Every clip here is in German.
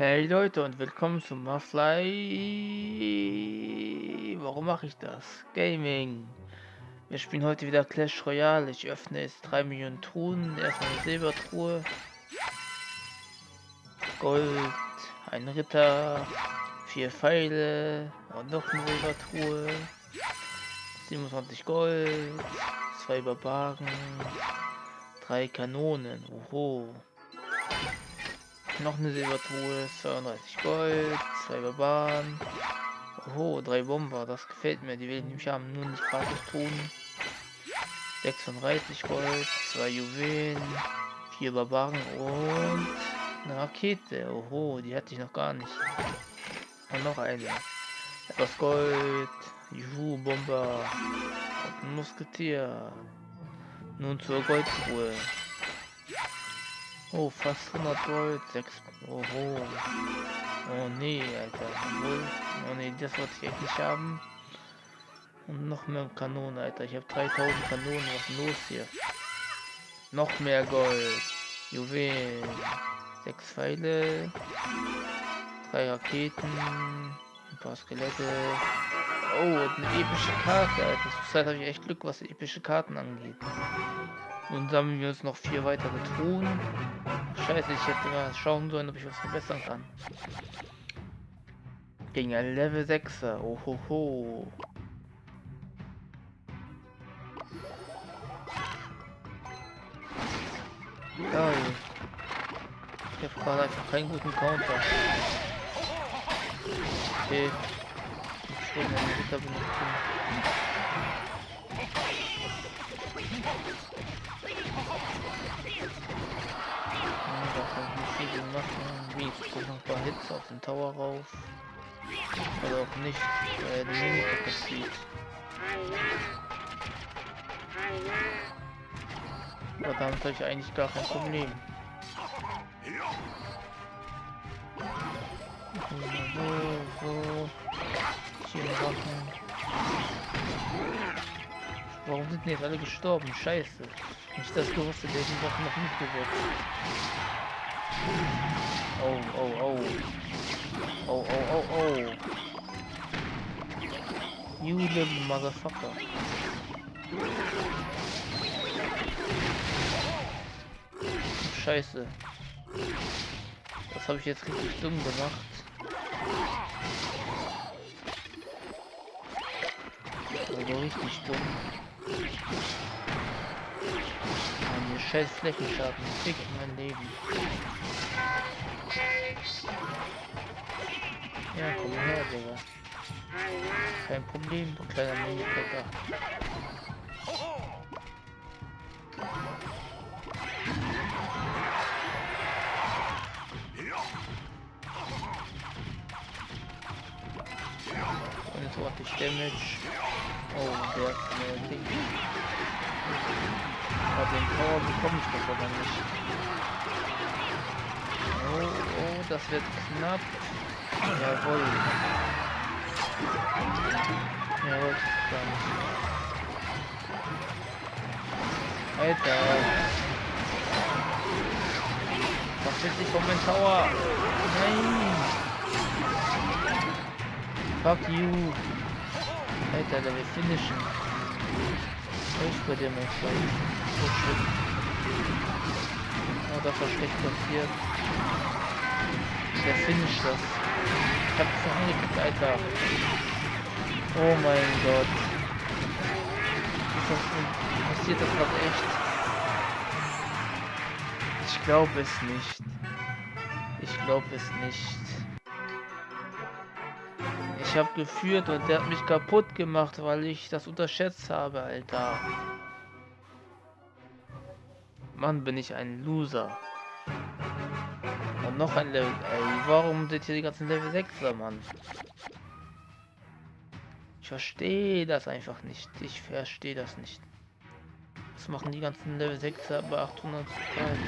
Hey Leute und willkommen zum Mafly. Warum mache ich das? Gaming. Wir spielen heute wieder Clash Royale. Ich öffne jetzt 3 Millionen Truhen. Erstmal eine Silbertruhe. Gold. Ein Ritter. Vier Pfeile. Und noch eine Silbertruhe. 27 Gold. Zwei Barbaren. Drei Kanonen. Oho. Noch eine Silbertruhe, 32 Gold, Barbaren. Oh, drei Bomber, das gefällt mir. Die will ich nämlich haben, nur nicht gratis tun. 36 Gold, zwei Juwelen, vier Barbaren und eine Rakete. Oho, die hatte ich noch gar nicht. Und noch eine. Etwas Gold, Juhu, Bomber und ein Musketier. Nun zur Goldtruhe. Oh, fast 100 Gold, 6. Oh, oh. oh nee, Alter. Oh nee, das wollte ich echt nicht haben. Und noch mehr Kanonen, Alter. Ich habe 3000 Kanonen. Was ist los hier? Noch mehr Gold. Juwelen. 6 Pfeile. 3 Raketen. Ein paar Skelette. Oh, eine epische Karte, Alter. Zurzeit habe ich echt Glück, was epische Karten angeht. Und sammeln wir uns noch vier weitere Truhen. Scheiße, ich hätte mal schauen sollen, ob ich was verbessern kann. Gegen ein Level 6er. Ohoho. Geil. Ich habe gerade einfach keinen guten Counter. Okay. Ich will. Machen. Ich gucke noch ein paar Hits auf den Tower rauf. Oder auch nicht, weil die Mimik das sieht. Aber damit habe ich eigentlich gar kein Problem. So, so. Hier Waffen. Warum sind die jetzt alle gestorben? Scheiße. Nicht das gewusst, der die Wochen noch mitgewirkt. Oh, oh, oh. Oh, oh, oh, oh. You little motherfucker. Scheiße. Das habe ich jetzt richtig dumm gemacht. Also richtig dumm. Meine scheiß Flächenschaden. Fick mein Leben. Ja, komm her, Digga. Kein Problem, du kleiner jetzt ordentlich Damage. Oh, der hat eine Ding. Aber den Power bekomme ich doch aber nicht. Oh, oh, das wird knapp. Jawohl. Jawohl, nicht. Alter. Was will sich von meinem Tower? Nein. Fuck you. Alter, der will finishen. Ich bei dir, mein Freund. Oh shit. Oh, das war schlecht passiert. Der finisht das. Ich hab es angeklickt, Alter. Oh mein Gott. Ist das, passiert das gerade echt? Ich glaube es nicht. Ich glaube es nicht. Ich habe geführt und der hat mich kaputt gemacht, weil ich das unterschätzt habe, Alter. Mann, bin ich ein Loser. Und noch ein Level. Ey, warum sind hier die ganzen Level 6er, Mann? Ich verstehe das einfach nicht. Ich verstehe das nicht. Was machen die ganzen Level 6er bei 800 Teil?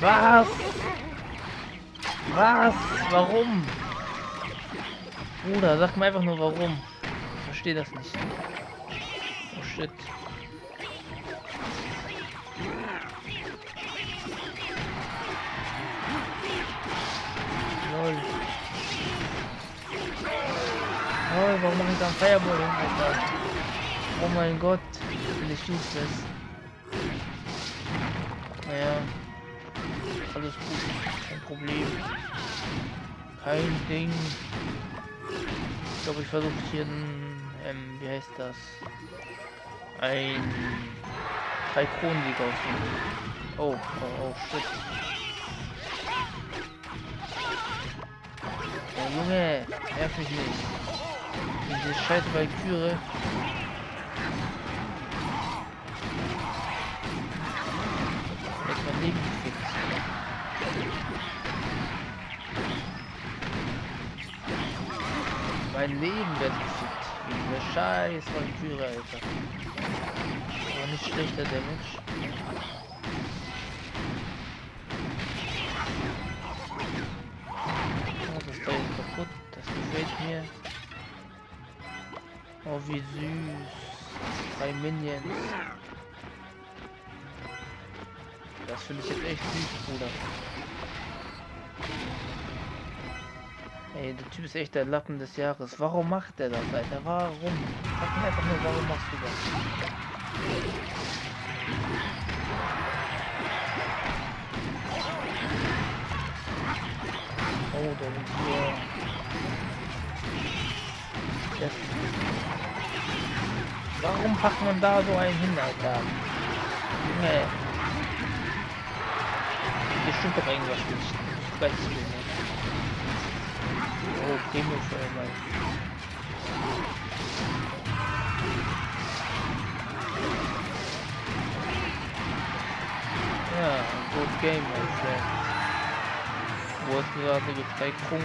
Was? Was? Warum? Bruder, sag mir einfach nur warum. Ich verstehe das nicht. Oh shit. Lol. Lol, warum mache ich da ein Fireball hin, Alter? Oh mein Gott, bin ich useless. Naja alles gut, kein Problem. Kein Ding. Ich glaube, ich versuche hier ein, ähm, wie heißt das? Ein drei Kronensieg auszunehmen. Oh, oh, oh, shit. Oh, Junge, nerv mich nicht. Diese scheiß Valkyrie. Jetzt mein Leben gefickt. Leben wird gefickt. Diese scheiß Valkyrie, Alter. Aber nicht schlechter Damage. Oh, das Teil ist kaputt. Das gefällt mir. Oh, wie süß. Drei Minions. Das finde ich jetzt echt süß, Bruder. Ey, der Typ ist echt der Lappen des Jahres. Warum macht er das, Alter? Warum? Sag mir einfach nur, warum machst du das? Oh, da sind hier... Das Warum packt man da so einen hin, Alter? Junge. Hier stimmt doch irgendwas nicht. Weiß ich nicht. Mal. Ja, good game, my friend. Wo ist gerade gezeigt Punkt?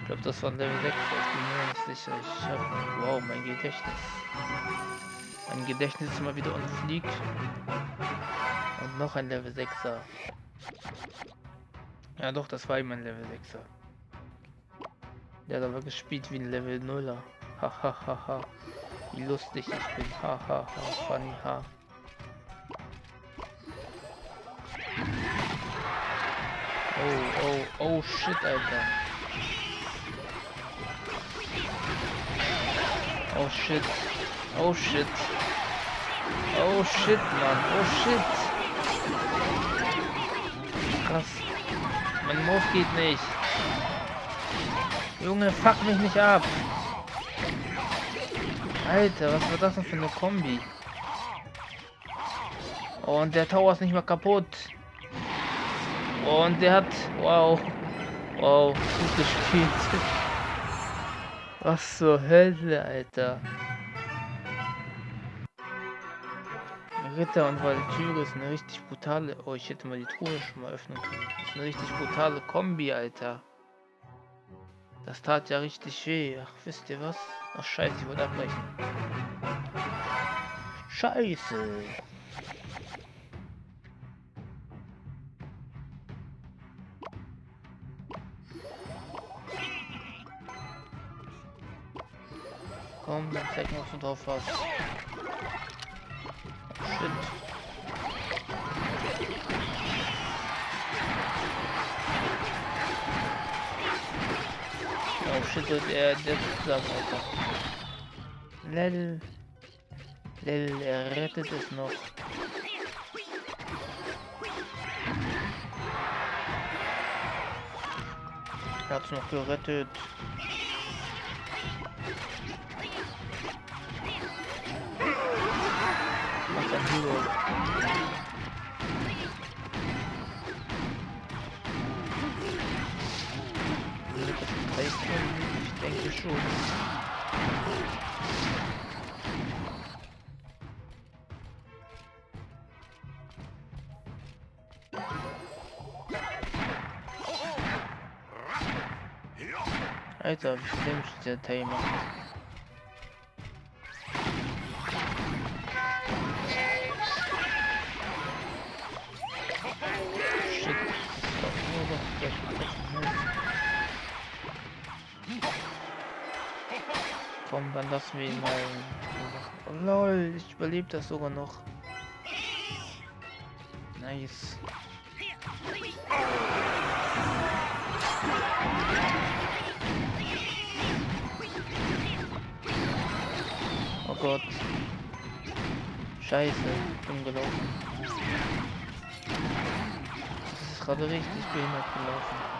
Ich glaube, das war Level 6, ich bin mir nicht sicher. Ich hab, wow, mein Gedächtnis. Mein Gedächtnis ist immer wieder on fleek. Und noch ein Level 6er. Ja doch, das war immer ein Level 6er. Der hat aber gespielt wie ein Level 0er. Hahaha. wie lustig ich bin. Hahaha. funny ha. Oh, oh, oh shit, Alter. Oh shit. Oh shit. Oh shit, Mann. Oh shit. Krass. Mein Maus geht nicht. Junge, fuck mich nicht ab. Alter, was war das denn für eine Kombi? Und der Tower ist nicht mal kaputt. Und der hat... Wow. Wow, gut gespielt. Was zur Hölle, Alter. Ritter und Valkyrie ist eine richtig brutale... Oh, ich hätte mal die Truhe schon mal öffnen können. Das ist eine richtig brutale Kombi, Alter. Das tat ja richtig weh. Ach, wisst ihr was? Ach, scheiße, ich wollte abbrechen. Scheiße. Komm, dann zeig was du drauf hast. Oh shit, und er der zusammen, Alter. Lel. Lel, er rettet es noch. Er hat's noch gerettet. Was ein Hero. Wird das reichen? Komm, dann lassen wir ihn mal. Oh, lol, ich überlebe das sogar noch. Nice. Oh Gott. Scheiße, umgelaufen. Das ist gerade richtig behindert gelaufen.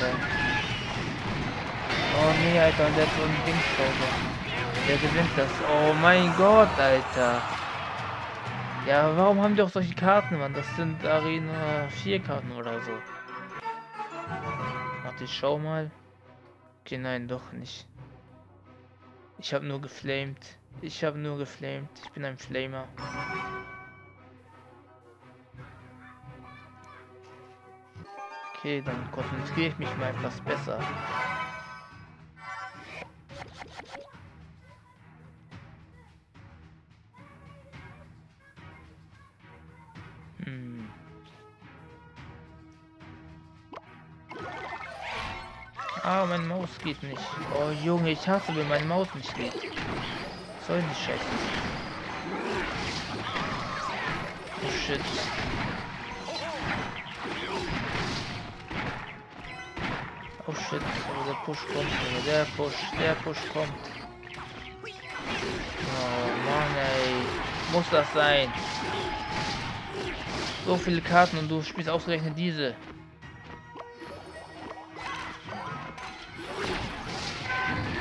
Oh nee, Alter, und der hat so ein Dingspause. Der gewinnt das. Oh mein Gott, Alter. Ja, warum haben die auch solche Karten, Mann? Das sind Arena 4 Karten oder so. Warte, ich schau mal. Okay, nein, doch nicht. Ich habe nur geflamed. Ich habe nur geflamed. Ich bin ein Flamer. Okay, dann konzentriere ich mich mal etwas besser. Hm. Ah, mein Maus geht nicht. Oh Junge, ich hasse, wenn mein Maus nicht geht. Soll nicht scheiße. Oh shit. Oh shit, der Push kommt. Der Push, der Push kommt. Oh Mann, ey. Muss das sein? So viele Karten und du spielst ausgerechnet diese.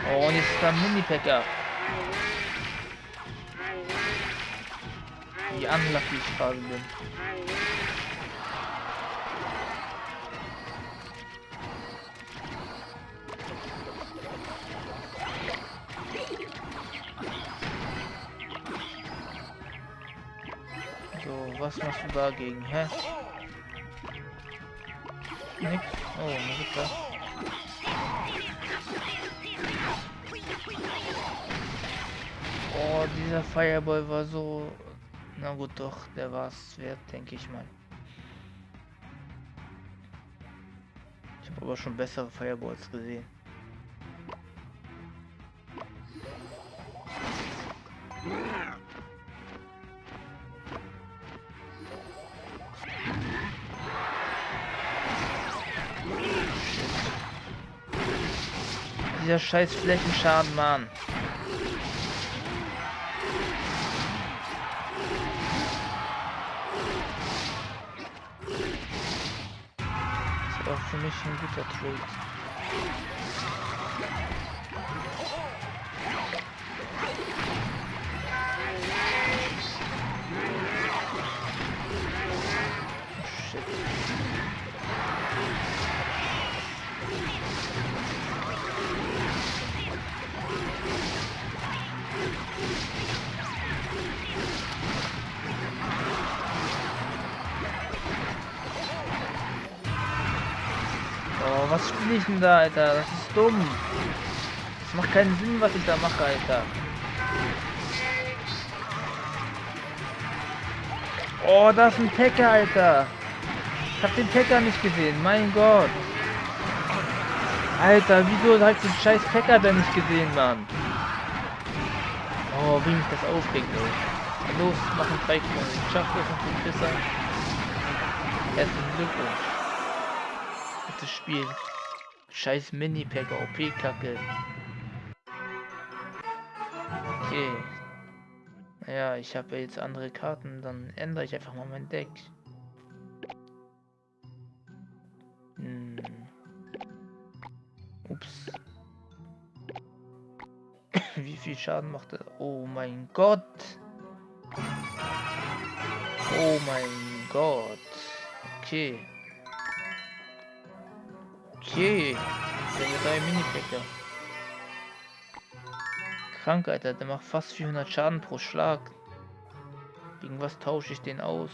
Oh, und jetzt ist da ein Mini-Packer. Wie unlucky ich gerade bin. Was machst du dagegen, hä? Nix? Oh, Marita. Oh, dieser Fireball war so... Na gut, doch, der war es wert, denke ich mal. Ich habe aber schon bessere Fireballs gesehen. Scheiß Flächenschaden, Mann. Das war für mich ein guter Trade. Was spiele ich denn da, Alter? Das ist dumm. Das macht keinen Sinn, was ich da mache, Alter. Oh, da ist ein Packer, Alter. Ich hab den Packer nicht gesehen, mein Gott. Alter, wieso halt den scheiß Packer da nicht gesehen, Mann? Oh, wie mich das aufregt, ey. Los, machen drei Punkte. Ich schaff das noch den Pisser. Herzlichen Glückwunsch das Spiel. Scheiß Mini-Pack, OP-Kacke. Okay. Naja, ich habe ja jetzt andere Karten, dann ändere ich einfach mal mein Deck. Hm. Ups. Wie viel Schaden macht er? Oh mein Gott. Oh mein Gott. Okay. Okay. Hat drei Mini-Packer. Krank. Der macht fast 400 Schaden pro Schlag. Gegen was tausche ich den aus?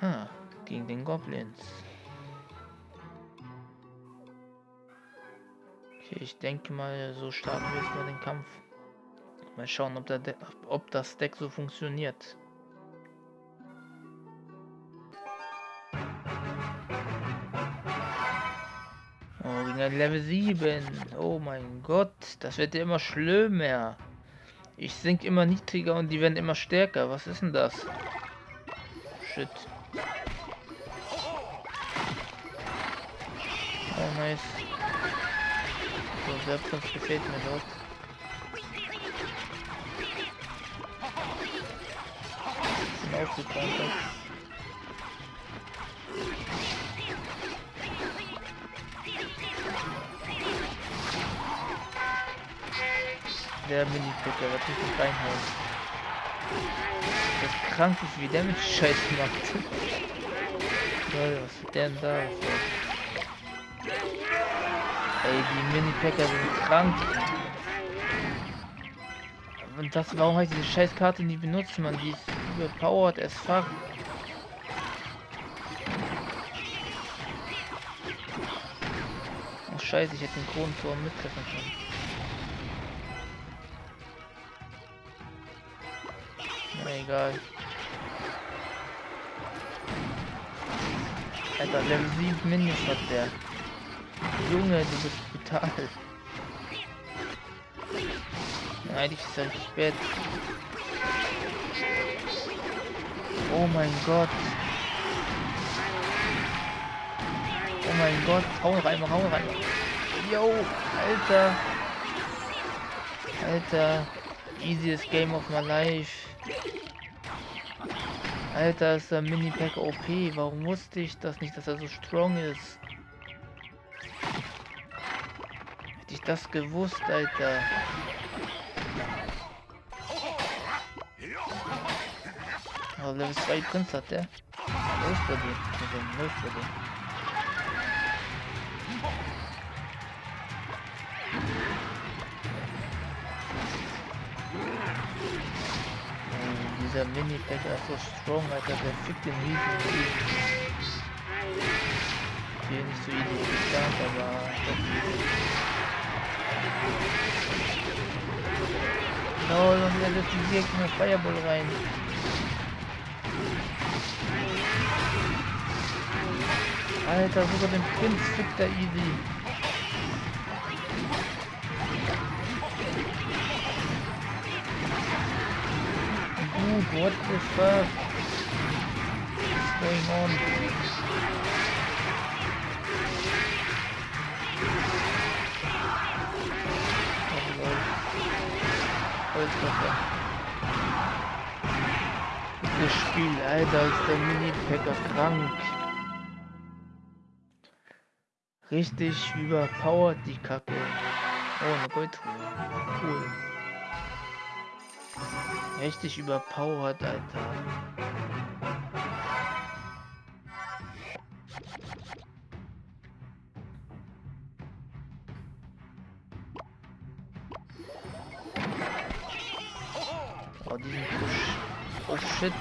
Ha, gegen den Goblins. Okay, ich denke mal, so starten wir jetzt mal den Kampf. Mal schauen, ob, der ob das Deck so funktioniert. Oh, gegen ein Level 7. Oh mein Gott, das wird ja immer schlimmer. Ich sink immer niedriger und die werden immer stärker. Was ist denn das? Shit. Oh, nice. So, Selbstkampf gefällt mir dort. Sind aufgekommen. Der Mini-Picker, was richtig reinhauen. Das krank ist, wie der mit Scheiß macht. Lol, was ist der denn da? Ey, die Mini-Packer sind krank. Und das, warum habe ich diese Scheißkarte nie benutzt, man? Die ist überpowered as fuck. Oh scheiße, ich hätte den Kronentor mittreffen können. Na egal. Alter, Level 7 Minis hat der. Junge, du bist brutal. Eigentlich ist er spät. Oh mein Gott. Oh mein Gott. Hau rein, hau rein. Yo, Alter. Alter. Easiest game of my life. Alter, ist der Mini-Pack OP. Warum wusste ich das nicht, dass er so strong ist? Hätte ich das gewusst, Alter. Level 2 Prinz hat der. Läuft bei dir. Also, läuft bei dir. Dieser Mini-Pack ist so strong, Alter. Der fickt den riesen Hier nicht so easy geplant, aber doch easy. No, und er lässt die Gegner Fireball rein. Alter, sogar den Prinz fickt er easy. Dude, what the fuck? What's going on? Oh lol. Holzwasser. Das Spiel, Alter, ist der Mini-Packer krank. Richtig überpowered die Kacke. Oh, eine Goldruhe. Cool. Richtig überpowered, Alter. Oh, diesen Push. Oh shit.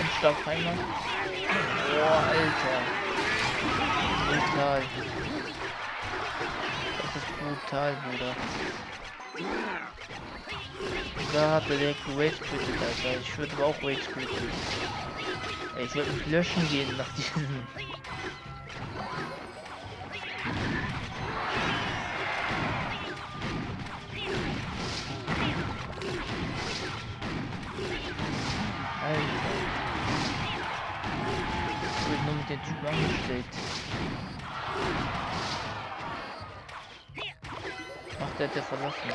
Ein Stoffheimer. Boah, Alter. Brutal. Das ist brutal, Bruder. Da hat er direkt Rage quittet, Alter. Ich würde auch Rage quitten. Ich würde mich löschen gehen nach diesem. Angestellt. Ach, der hat ja verlassen.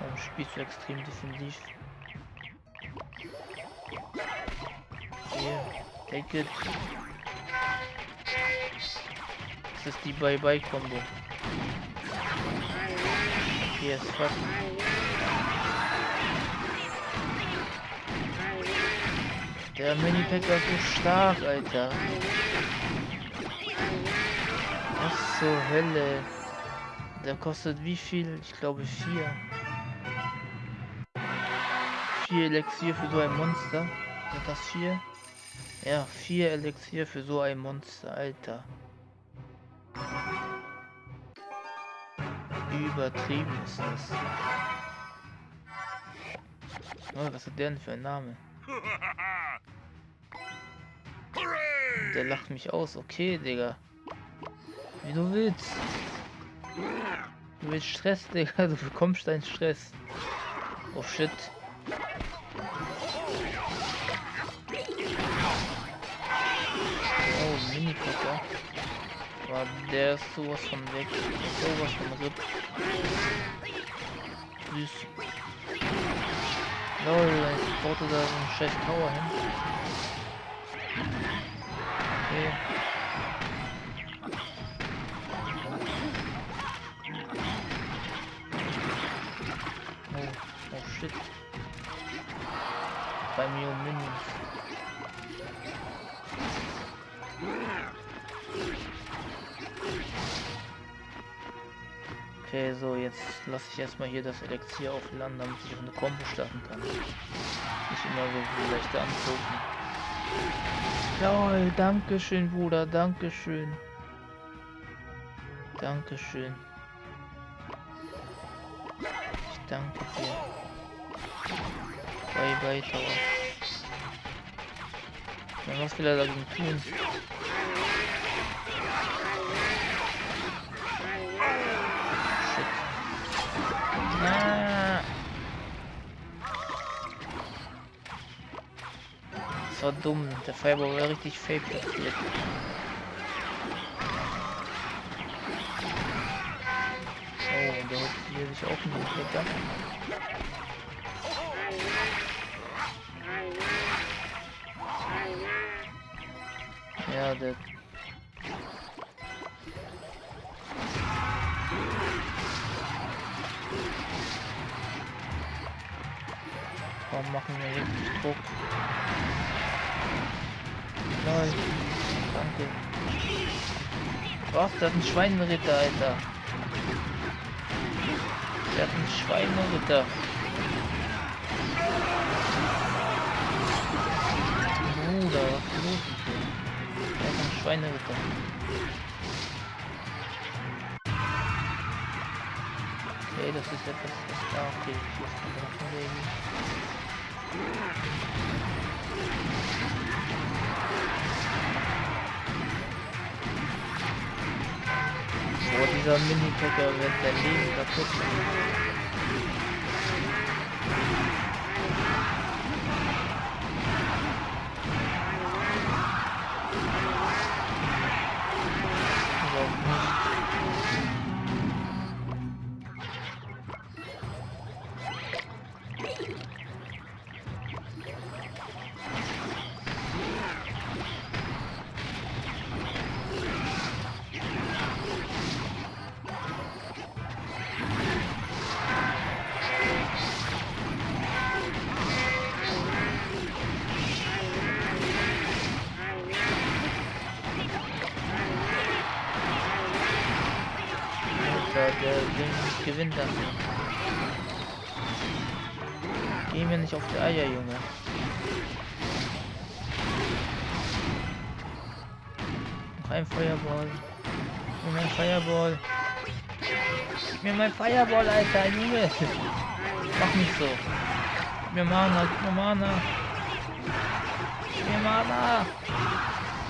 Warum spielst du extrem defensiv? Hier, take it. Das ist die Bye-Bye-Kombo. Okay, es fuck. Der Mini-Packer ist so stark, Alter. Was zur Hölle? Der kostet wie viel? Ich glaube vier. Vier Elixier für so ein Monster. Sind das vier? Ja, vier Elixier für so ein Monster, Alter. Übertrieben ist das. Oh, was hat der denn für ein Name? Der lacht mich aus. Okay, Digga. Wie du willst. Du willst Stress, Digga. Du bekommst deinen Stress. Oh shit. Oh, Mini-Packer. Aber der ist sowas von weg. Sowas von RIP. Süß. Lol, ich baute da so einen scheiß Tower hin. Oh, oh shit. Bei mir Minions. Okay, so, jetzt lasse ich erstmal hier das Elixier aufladen, damit ich auch eine Kombo starten kann. Nicht immer so leichter angucken. Jawohl, Dankeschön, Bruder, Dankeschön. Dankeschön. Ich danke dir. Bye bye, Tower. Ja, was will er dagegen tun? War dumm. Der Fireball war richtig fake platziert. Oh, der holt hier sich auch einen Blätter. Ja, der machen wir richtig Druck? Nein. Danke. Was? Das ist ein Schweineritter, Alter. Der hat einen Schweineritter. Bruder, was ist los mit dem? Der hat einen Schweineritter. Okay, das ist etwas, da, okay, hier ist ein Drachenlegen. Boah, dieser Mini-Packer wird sein Leben kaputt machen. Ding gewinnt das. Geh mir nicht auf die Eier, Junge. Noch ein Feuerball. Gib mir mein Feuerball. Gib mir mein Feuerball, Alter, Junge. Mach nicht so. Gib mir Mana, gib mir Mana. Gib mir Mana.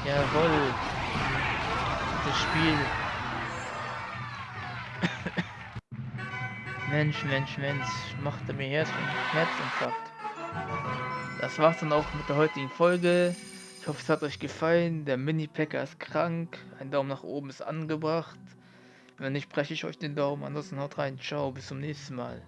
Jawohl. Das Spiel Mensch, Mensch, Mensch, machte mir Herz Herzinfarkt. Das war's dann auch mit der heutigen Folge. Ich hoffe, es hat euch gefallen. Der Mini-Packer ist krank. Ein Daumen nach oben ist angebracht. Wenn nicht, breche ich euch den Daumen. Ansonsten haut rein. Ciao, bis zum nächsten Mal.